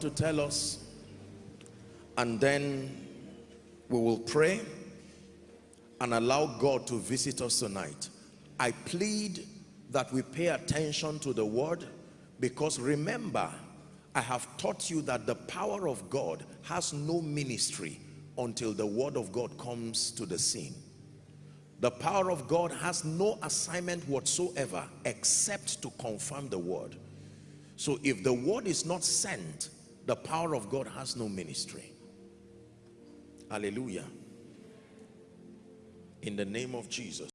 to tell us and then we will pray and allow God to visit us tonight. I plead that we pay attention to the word because remember, I have taught you that the power of God has no ministry until the word of God comes to the scene. The power of God has no assignment whatsoever except to confirm the word. So if the word is not sent, the power of God has no ministry. Hallelujah. In the name of Jesus.